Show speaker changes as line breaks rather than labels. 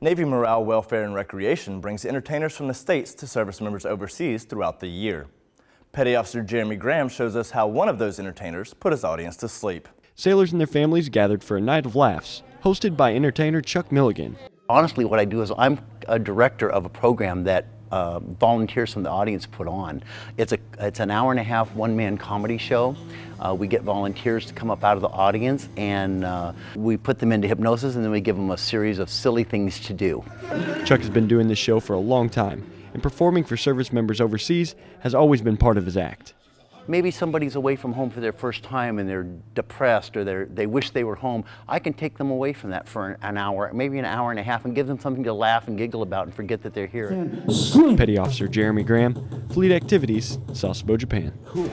Navy Morale, Welfare, and Recreation brings entertainers from the states to service members overseas throughout the year. Petty Officer Jeremy Graham shows us how one of those entertainers put his audience to sleep.
Sailors and their families gathered for a night of laughs, hosted by entertainer Chuck Milligan.
Honestly, what I do is I'm a director of a program that uh, volunteers from the audience put on. It's, a, it's an hour and a half one-man comedy show. Uh, we get volunteers to come up out of the audience and uh, we put them into hypnosis and then we give them a series of silly things to do.
Chuck has been doing this show for a long time and performing for service members overseas has always been part of his act
maybe somebody's away from home for their first time and they're depressed or they they wish they were home, I can take them away from that for an hour, maybe an hour and a half and give them something to laugh and giggle about and forget that they're here.
Petty Officer Jeremy Graham, Fleet Activities, Sasebo, Japan. Cool.